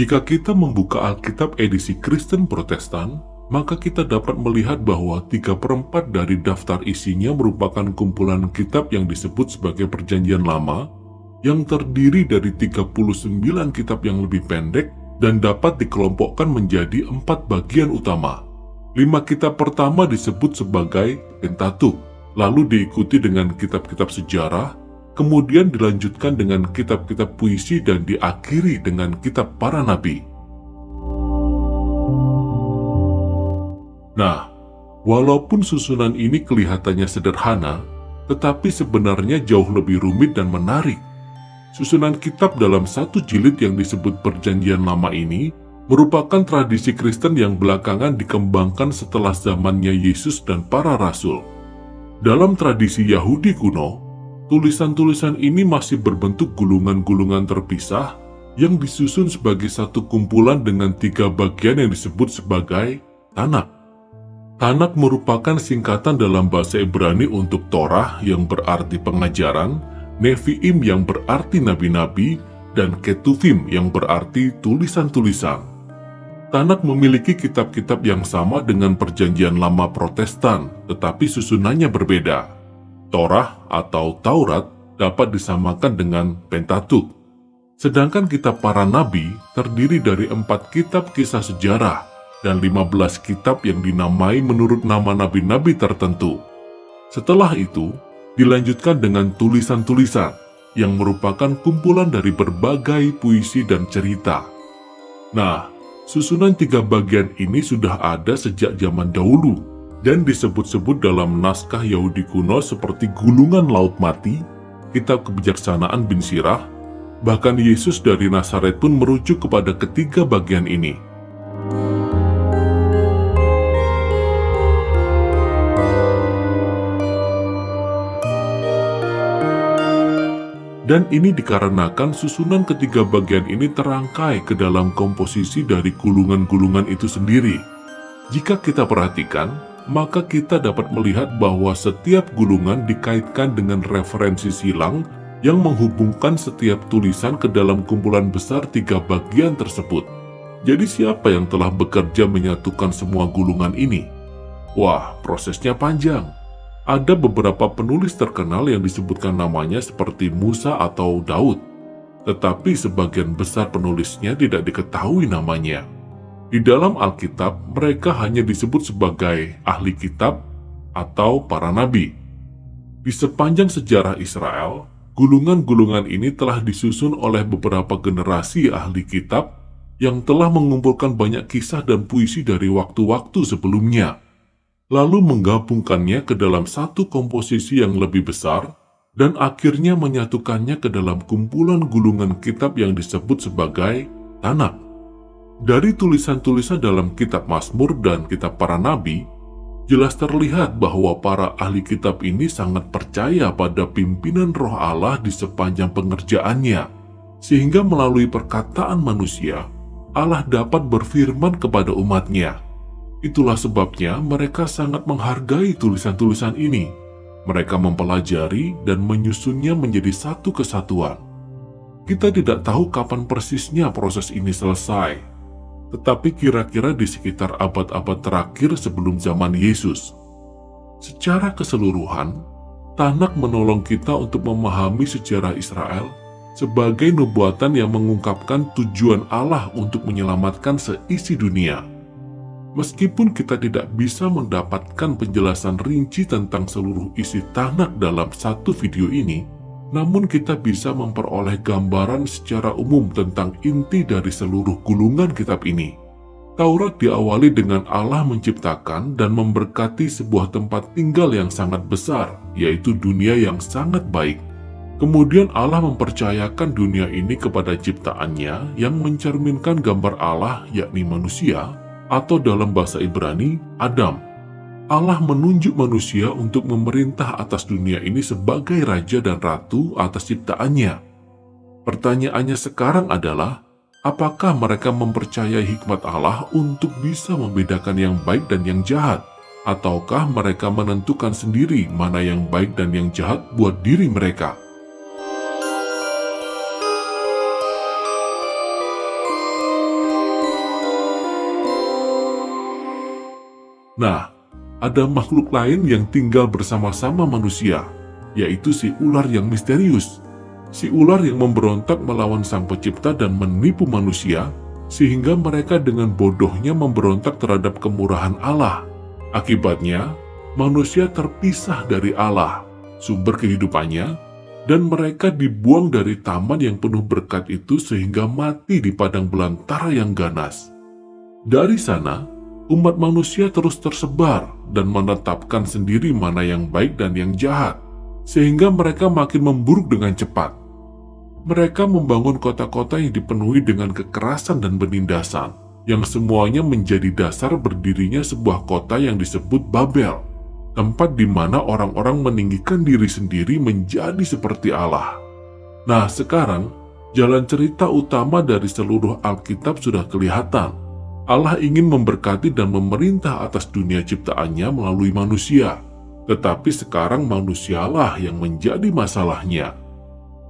Jika kita membuka Alkitab edisi Kristen Protestan, maka kita dapat melihat bahwa tiga perempat dari daftar isinya merupakan kumpulan kitab yang disebut sebagai perjanjian lama, yang terdiri dari 39 kitab yang lebih pendek dan dapat dikelompokkan menjadi empat bagian utama. Lima kitab pertama disebut sebagai Pentateuch, lalu diikuti dengan kitab-kitab sejarah, kemudian dilanjutkan dengan kitab-kitab puisi dan diakhiri dengan kitab para nabi. Nah, walaupun susunan ini kelihatannya sederhana, tetapi sebenarnya jauh lebih rumit dan menarik. Susunan kitab dalam satu jilid yang disebut Perjanjian Lama ini merupakan tradisi Kristen yang belakangan dikembangkan setelah zamannya Yesus dan para rasul. Dalam tradisi Yahudi kuno, tulisan-tulisan ini masih berbentuk gulungan-gulungan terpisah yang disusun sebagai satu kumpulan dengan tiga bagian yang disebut sebagai Tanak. Tanak merupakan singkatan dalam bahasa Ibrani untuk Torah yang berarti pengajaran, Nevi'im yang berarti nabi-nabi, dan Ketuvim yang berarti tulisan-tulisan. Tanak memiliki kitab-kitab yang sama dengan perjanjian lama protestan, tetapi susunannya berbeda. Torah atau Taurat dapat disamakan dengan Pentateuch. Sedangkan kitab para nabi terdiri dari empat kitab kisah sejarah dan 15 kitab yang dinamai menurut nama nabi-nabi tertentu. Setelah itu, dilanjutkan dengan tulisan-tulisan yang merupakan kumpulan dari berbagai puisi dan cerita. Nah, susunan tiga bagian ini sudah ada sejak zaman dahulu dan disebut-sebut dalam naskah Yahudi kuno seperti Gulungan Laut Mati, Kitab Kebijaksanaan bin Sirah, bahkan Yesus dari Nazaret pun merujuk kepada ketiga bagian ini. Dan ini dikarenakan susunan ketiga bagian ini terangkai ke dalam komposisi dari gulungan-gulungan itu sendiri. Jika kita perhatikan, maka kita dapat melihat bahwa setiap gulungan dikaitkan dengan referensi silang yang menghubungkan setiap tulisan ke dalam kumpulan besar tiga bagian tersebut. Jadi siapa yang telah bekerja menyatukan semua gulungan ini? Wah, prosesnya panjang ada beberapa penulis terkenal yang disebutkan namanya seperti Musa atau Daud, tetapi sebagian besar penulisnya tidak diketahui namanya. Di dalam Alkitab, mereka hanya disebut sebagai ahli kitab atau para nabi. Di sepanjang sejarah Israel, gulungan-gulungan ini telah disusun oleh beberapa generasi ahli kitab yang telah mengumpulkan banyak kisah dan puisi dari waktu-waktu sebelumnya lalu menggabungkannya ke dalam satu komposisi yang lebih besar, dan akhirnya menyatukannya ke dalam kumpulan gulungan kitab yang disebut sebagai Tanak. Dari tulisan-tulisan dalam kitab Mazmur dan kitab para nabi, jelas terlihat bahwa para ahli kitab ini sangat percaya pada pimpinan roh Allah di sepanjang pengerjaannya, sehingga melalui perkataan manusia, Allah dapat berfirman kepada umatnya. Itulah sebabnya mereka sangat menghargai tulisan-tulisan ini. Mereka mempelajari dan menyusunnya menjadi satu kesatuan. Kita tidak tahu kapan persisnya proses ini selesai, tetapi kira-kira di sekitar abad-abad terakhir sebelum zaman Yesus. Secara keseluruhan, Tanak menolong kita untuk memahami sejarah Israel sebagai nubuatan yang mengungkapkan tujuan Allah untuk menyelamatkan seisi dunia. Meskipun kita tidak bisa mendapatkan penjelasan rinci tentang seluruh isi tanak dalam satu video ini, namun kita bisa memperoleh gambaran secara umum tentang inti dari seluruh gulungan kitab ini. Taurat diawali dengan Allah menciptakan dan memberkati sebuah tempat tinggal yang sangat besar, yaitu dunia yang sangat baik. Kemudian Allah mempercayakan dunia ini kepada ciptaannya yang mencerminkan gambar Allah yakni manusia atau dalam bahasa Ibrani, Adam. Allah menunjuk manusia untuk memerintah atas dunia ini sebagai raja dan ratu atas ciptaannya. Pertanyaannya sekarang adalah, apakah mereka mempercayai hikmat Allah untuk bisa membedakan yang baik dan yang jahat? Ataukah mereka menentukan sendiri mana yang baik dan yang jahat buat diri mereka? Nah, ada makhluk lain yang tinggal bersama-sama manusia, yaitu si ular yang misterius. Si ular yang memberontak melawan sang pencipta dan menipu manusia, sehingga mereka dengan bodohnya memberontak terhadap kemurahan Allah. Akibatnya, manusia terpisah dari Allah, sumber kehidupannya, dan mereka dibuang dari taman yang penuh berkat itu sehingga mati di padang belantara yang ganas. Dari sana, umat manusia terus tersebar dan menetapkan sendiri mana yang baik dan yang jahat, sehingga mereka makin memburuk dengan cepat. Mereka membangun kota-kota yang dipenuhi dengan kekerasan dan penindasan, yang semuanya menjadi dasar berdirinya sebuah kota yang disebut Babel, tempat di mana orang-orang meninggikan diri sendiri menjadi seperti Allah. Nah, sekarang jalan cerita utama dari seluruh Alkitab sudah kelihatan. Allah ingin memberkati dan memerintah atas dunia ciptaannya melalui manusia, tetapi sekarang manusialah yang menjadi masalahnya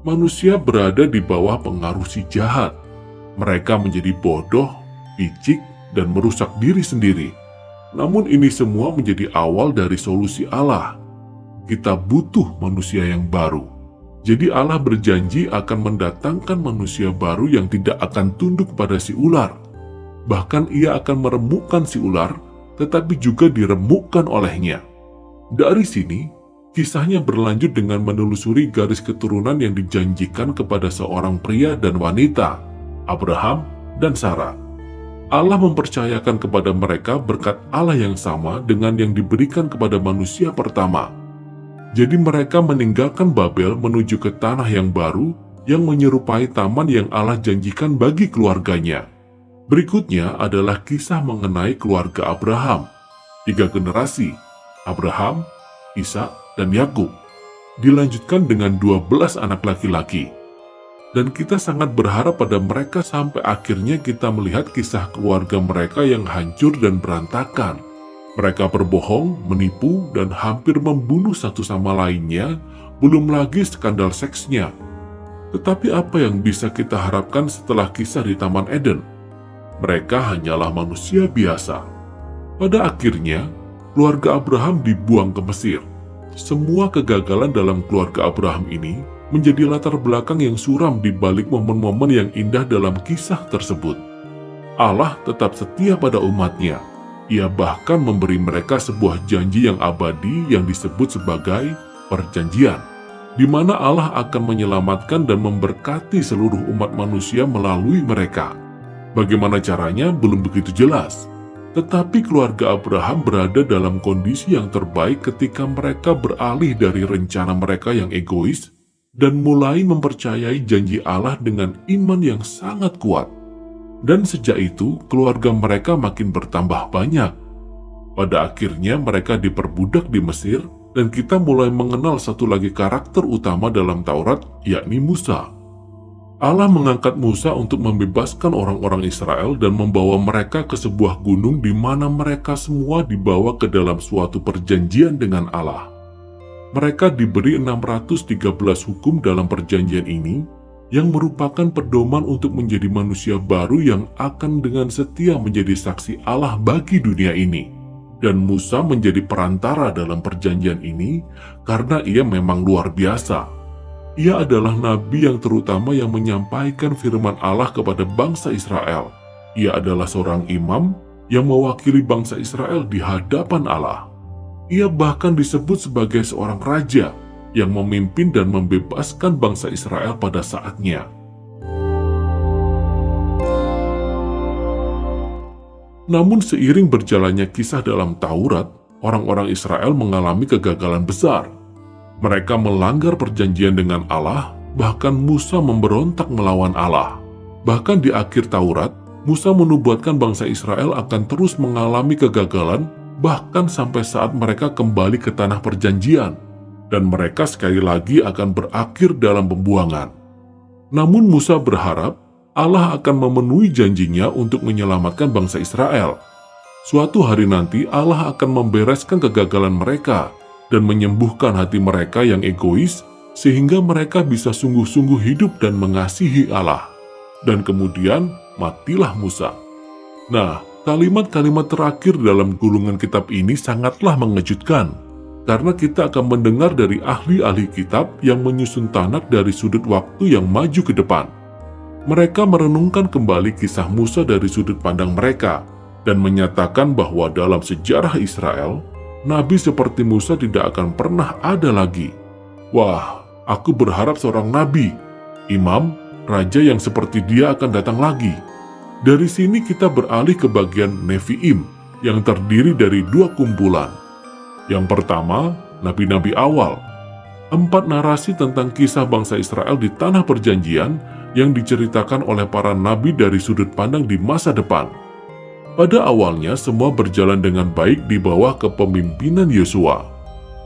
manusia berada di bawah pengaruh si jahat. Mereka menjadi bodoh, picik, dan merusak diri sendiri. Namun ini semua menjadi awal dari solusi Allah. Kita butuh manusia yang baru. Jadi Allah berjanji akan mendatangkan manusia baru yang tidak akan tunduk pada si ular. Bahkan ia akan meremukkan si ular, tetapi juga diremukkan olehnya. Dari sini, Kisahnya berlanjut dengan menelusuri garis keturunan yang dijanjikan kepada seorang pria dan wanita, Abraham dan Sarah. Allah mempercayakan kepada mereka berkat Allah yang sama dengan yang diberikan kepada manusia pertama. Jadi mereka meninggalkan Babel menuju ke tanah yang baru yang menyerupai taman yang Allah janjikan bagi keluarganya. Berikutnya adalah kisah mengenai keluarga Abraham. Tiga generasi, Abraham, Ishak, dan Yakub. Dilanjutkan dengan 12 anak laki-laki. Dan kita sangat berharap pada mereka sampai akhirnya kita melihat kisah keluarga mereka yang hancur dan berantakan. Mereka berbohong, menipu, dan hampir membunuh satu sama lainnya, belum lagi skandal seksnya. Tetapi apa yang bisa kita harapkan setelah kisah di Taman Eden? Mereka hanyalah manusia biasa. Pada akhirnya, keluarga Abraham dibuang ke Mesir. Semua kegagalan dalam keluarga Abraham ini menjadi latar belakang yang suram di balik momen-momen yang indah dalam kisah tersebut. Allah tetap setia pada umatnya. Ia bahkan memberi mereka sebuah janji yang abadi yang disebut sebagai perjanjian, di mana Allah akan menyelamatkan dan memberkati seluruh umat manusia melalui mereka. Bagaimana caranya belum begitu jelas, tetapi keluarga Abraham berada dalam kondisi yang terbaik ketika mereka beralih dari rencana mereka yang egois dan mulai mempercayai janji Allah dengan iman yang sangat kuat. Dan sejak itu, keluarga mereka makin bertambah banyak. Pada akhirnya mereka diperbudak di Mesir, dan kita mulai mengenal satu lagi karakter utama dalam Taurat, yakni Musa. Allah mengangkat Musa untuk membebaskan orang-orang Israel dan membawa mereka ke sebuah gunung di mana mereka semua dibawa ke dalam suatu perjanjian dengan Allah. Mereka diberi 613 hukum dalam perjanjian ini yang merupakan pedoman untuk menjadi manusia baru yang akan dengan setia menjadi saksi Allah bagi dunia ini. Dan Musa menjadi perantara dalam perjanjian ini karena ia memang luar biasa ia adalah nabi yang terutama yang menyampaikan firman Allah kepada bangsa Israel. Ia adalah seorang imam yang mewakili bangsa Israel di hadapan Allah. Ia bahkan disebut sebagai seorang raja yang memimpin dan membebaskan bangsa Israel pada saatnya. Namun seiring berjalannya kisah dalam Taurat, orang-orang Israel mengalami kegagalan besar mereka melanggar perjanjian dengan Allah, bahkan Musa memberontak melawan Allah. Bahkan di akhir Taurat, Musa menubuatkan bangsa Israel akan terus mengalami kegagalan bahkan sampai saat mereka kembali ke tanah perjanjian dan mereka sekali lagi akan berakhir dalam pembuangan. Namun Musa berharap Allah akan memenuhi janjinya untuk menyelamatkan bangsa Israel. Suatu hari nanti Allah akan membereskan kegagalan mereka dan menyembuhkan hati mereka yang egois sehingga mereka bisa sungguh-sungguh hidup dan mengasihi Allah. Dan kemudian matilah Musa. Nah, Kalimat-kalimat terakhir dalam gulungan kitab ini sangatlah mengejutkan, karena kita akan mendengar dari ahli-ahli kitab yang menyusun tanak dari sudut waktu yang maju ke depan. Mereka merenungkan kembali kisah Musa dari sudut pandang mereka, dan menyatakan bahwa dalam sejarah Israel, nabi seperti Musa tidak akan pernah ada lagi. Wah, aku berharap seorang nabi, imam, raja yang seperti dia akan datang lagi. Dari sini kita beralih ke bagian Nevi'im yang terdiri dari dua kumpulan. Yang pertama, nabi-nabi awal. Empat narasi tentang kisah bangsa Israel di tanah perjanjian yang diceritakan oleh para nabi dari sudut pandang di masa depan. Pada awalnya semua berjalan dengan baik di bawah kepemimpinan Yosua.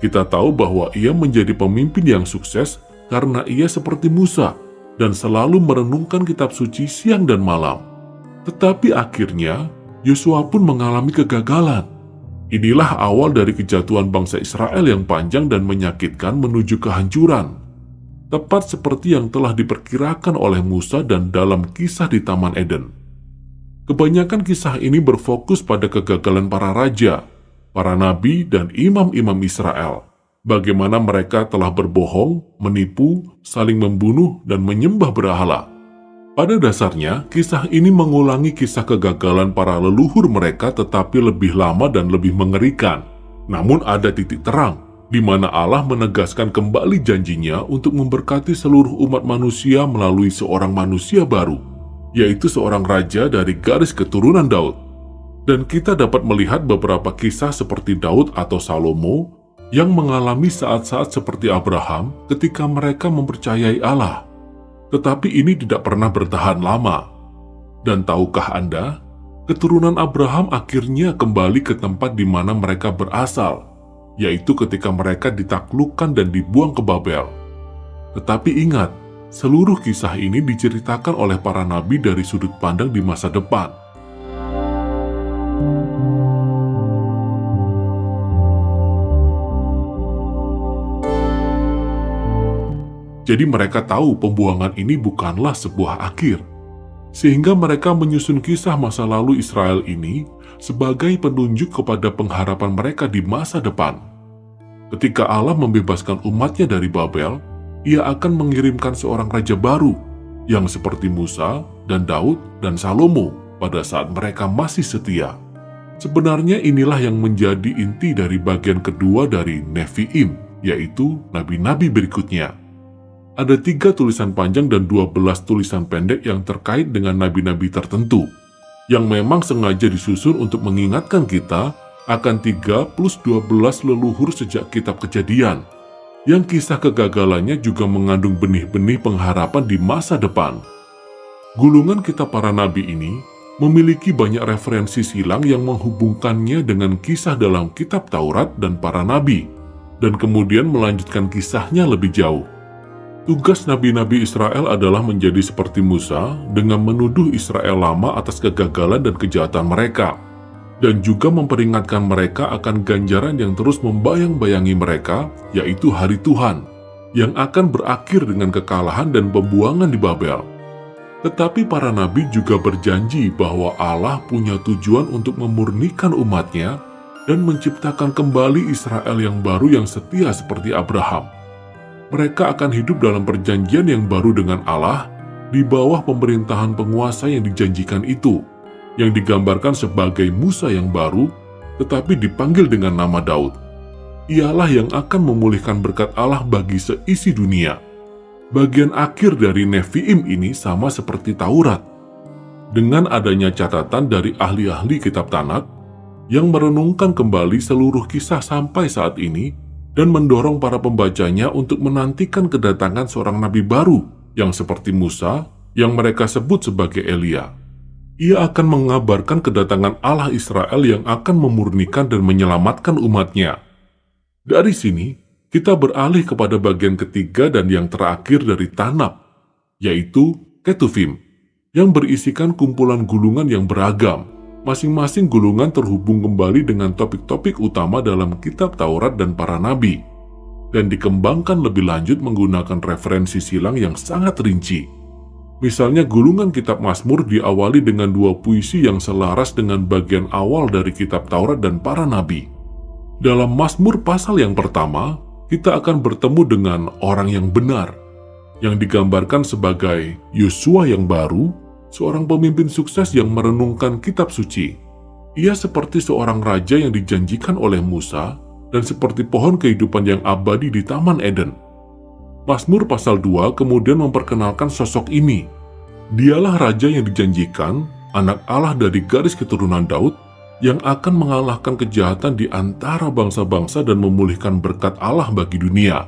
Kita tahu bahwa ia menjadi pemimpin yang sukses karena ia seperti Musa dan selalu merenungkan kitab suci siang dan malam. Tetapi akhirnya, Yosua pun mengalami kegagalan. Inilah awal dari kejatuhan bangsa Israel yang panjang dan menyakitkan menuju kehancuran. Tepat seperti yang telah diperkirakan oleh Musa dan dalam kisah di Taman Eden. Kebanyakan kisah ini berfokus pada kegagalan para raja, para nabi, dan imam-imam Israel. Bagaimana mereka telah berbohong, menipu, saling membunuh, dan menyembah berhala. Pada dasarnya, kisah ini mengulangi kisah kegagalan para leluhur mereka tetapi lebih lama dan lebih mengerikan. Namun ada titik terang, di mana Allah menegaskan kembali janjinya untuk memberkati seluruh umat manusia melalui seorang manusia baru, yaitu seorang raja dari garis keturunan Daud. Dan kita dapat melihat beberapa kisah seperti Daud atau Salomo yang mengalami saat-saat seperti Abraham ketika mereka mempercayai Allah tetapi ini tidak pernah bertahan lama. Dan tahukah Anda, keturunan Abraham akhirnya kembali ke tempat di mana mereka berasal, yaitu ketika mereka ditaklukkan dan dibuang ke Babel. Tetapi ingat, seluruh kisah ini diceritakan oleh para nabi dari sudut pandang di masa depan. Jadi mereka tahu pembuangan ini bukanlah sebuah akhir. Sehingga mereka menyusun kisah masa lalu Israel ini sebagai penunjuk kepada pengharapan mereka di masa depan. Ketika Allah membebaskan umatnya dari Babel, ia akan mengirimkan seorang raja baru yang seperti Musa dan Daud dan Salomo pada saat mereka masih setia. Sebenarnya inilah yang menjadi inti dari bagian kedua dari Nevi'im, yaitu nabi-nabi berikutnya ada tiga tulisan panjang dan dua belas tulisan pendek yang terkait dengan nabi-nabi tertentu, yang memang sengaja disusun untuk mengingatkan kita akan tiga plus dua belas leluhur sejak kitab kejadian, yang kisah kegagalannya juga mengandung benih-benih pengharapan di masa depan. Gulungan kitab para nabi ini memiliki banyak referensi silang yang menghubungkannya dengan kisah dalam kitab Taurat dan para nabi, dan kemudian melanjutkan kisahnya lebih jauh. Tugas nabi-nabi Israel adalah menjadi seperti Musa dengan menuduh Israel lama atas kegagalan dan kejahatan mereka, dan juga memperingatkan mereka akan ganjaran yang terus membayang-bayangi mereka, yaitu hari Tuhan, yang akan berakhir dengan kekalahan dan pembuangan di Babel. Tetapi para nabi juga berjanji bahwa Allah punya tujuan untuk memurnikan umatnya dan menciptakan kembali Israel yang baru yang setia seperti Abraham mereka akan hidup dalam perjanjian yang baru dengan Allah di bawah pemerintahan penguasa yang dijanjikan itu, yang digambarkan sebagai Musa yang baru, tetapi dipanggil dengan nama Daud. Ialah yang akan memulihkan berkat Allah bagi seisi dunia. Bagian akhir dari Nevi'im ini sama seperti Taurat. Dengan adanya catatan dari ahli-ahli kitab Tanakh, yang merenungkan kembali seluruh kisah sampai saat ini, dan mendorong para pembacanya untuk menantikan kedatangan seorang nabi baru yang seperti Musa yang mereka sebut sebagai Elia. Ia akan mengabarkan kedatangan Allah Israel yang akan memurnikan dan menyelamatkan umatnya. Dari sini, kita beralih kepada bagian ketiga dan yang terakhir dari Tanab, yaitu Ketuvim, yang berisikan kumpulan gulungan yang beragam, Masing-masing gulungan terhubung kembali dengan topik-topik utama dalam kitab Taurat dan para nabi, dan dikembangkan lebih lanjut menggunakan referensi silang yang sangat rinci. Misalnya gulungan kitab Mazmur diawali dengan dua puisi yang selaras dengan bagian awal dari kitab Taurat dan para nabi. Dalam Mazmur pasal yang pertama, kita akan bertemu dengan orang yang benar, yang digambarkan sebagai Yosua yang baru, seorang pemimpin sukses yang merenungkan kitab suci. Ia seperti seorang raja yang dijanjikan oleh Musa dan seperti pohon kehidupan yang abadi di Taman Eden. Mazmur pasal 2 kemudian memperkenalkan sosok ini. Dialah raja yang dijanjikan, anak Allah dari garis keturunan Daud, yang akan mengalahkan kejahatan di antara bangsa-bangsa dan memulihkan berkat Allah bagi dunia.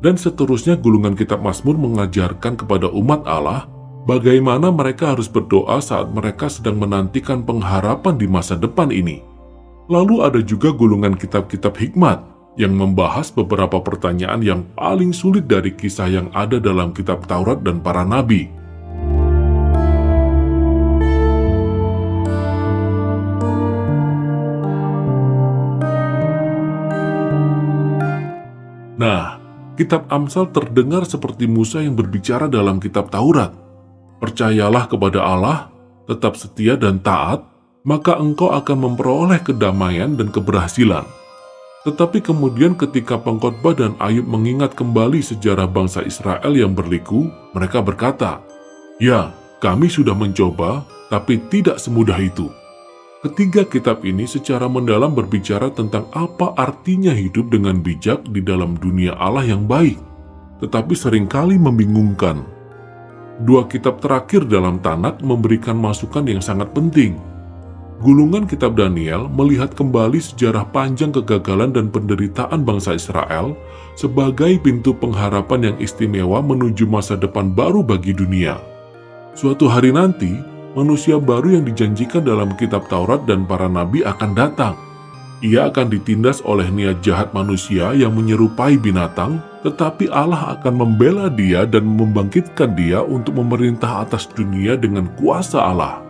Dan seterusnya gulungan kitab Mazmur mengajarkan kepada umat Allah bagaimana mereka harus berdoa saat mereka sedang menantikan pengharapan di masa depan ini. Lalu ada juga gulungan kitab-kitab hikmat yang membahas beberapa pertanyaan yang paling sulit dari kisah yang ada dalam kitab Taurat dan para nabi. Nah, kitab Amsal terdengar seperti Musa yang berbicara dalam kitab Taurat. Percayalah kepada Allah, tetap setia dan taat, maka engkau akan memperoleh kedamaian dan keberhasilan. Tetapi kemudian ketika pengkhotbah dan Ayub mengingat kembali sejarah bangsa Israel yang berliku, mereka berkata, Ya, kami sudah mencoba, tapi tidak semudah itu. Ketiga kitab ini secara mendalam berbicara tentang apa artinya hidup dengan bijak di dalam dunia Allah yang baik, tetapi sering kali membingungkan. Dua kitab terakhir dalam Tanak memberikan masukan yang sangat penting, Gulungan Kitab Daniel melihat kembali sejarah panjang kegagalan dan penderitaan bangsa Israel sebagai pintu pengharapan yang istimewa menuju masa depan baru bagi dunia. Suatu hari nanti, manusia baru yang dijanjikan dalam kitab Taurat dan para nabi akan datang. Ia akan ditindas oleh niat jahat manusia yang menyerupai binatang, tetapi Allah akan membela dia dan membangkitkan dia untuk memerintah atas dunia dengan kuasa Allah.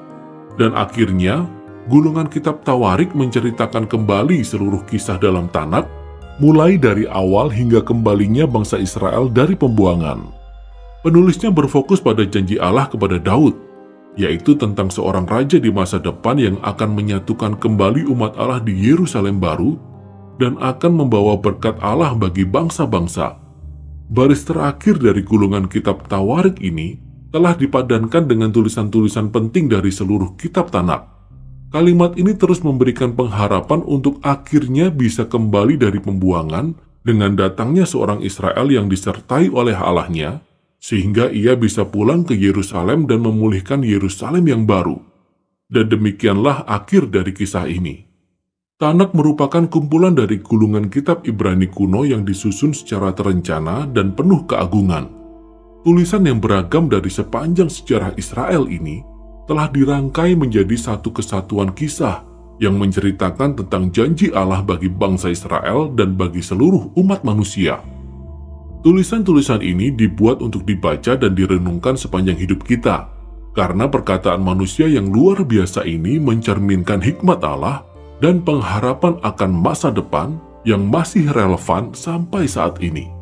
Dan akhirnya, gulungan kitab Tawarik menceritakan kembali seluruh kisah dalam Tanak, mulai dari awal hingga kembalinya bangsa Israel dari pembuangan. Penulisnya berfokus pada janji Allah kepada Daud, yaitu tentang seorang raja di masa depan yang akan menyatukan kembali umat Allah di Yerusalem baru dan akan membawa berkat Allah bagi bangsa-bangsa. Baris terakhir dari gulungan kitab Tawarik ini telah dipadankan dengan tulisan-tulisan penting dari seluruh kitab Tanak. Kalimat ini terus memberikan pengharapan untuk akhirnya bisa kembali dari pembuangan dengan datangnya seorang Israel yang disertai oleh Allahnya, sehingga ia bisa pulang ke Yerusalem dan memulihkan Yerusalem yang baru. Dan demikianlah akhir dari kisah ini. Tanak merupakan kumpulan dari gulungan kitab Ibrani kuno yang disusun secara terencana dan penuh keagungan. Tulisan yang beragam dari sepanjang sejarah Israel ini telah dirangkai menjadi satu kesatuan kisah yang menceritakan tentang janji Allah bagi bangsa Israel dan bagi seluruh umat manusia. Tulisan-tulisan ini dibuat untuk dibaca dan direnungkan sepanjang hidup kita, karena perkataan manusia yang luar biasa ini mencerminkan hikmat Allah dan pengharapan akan masa depan yang masih relevan sampai saat ini.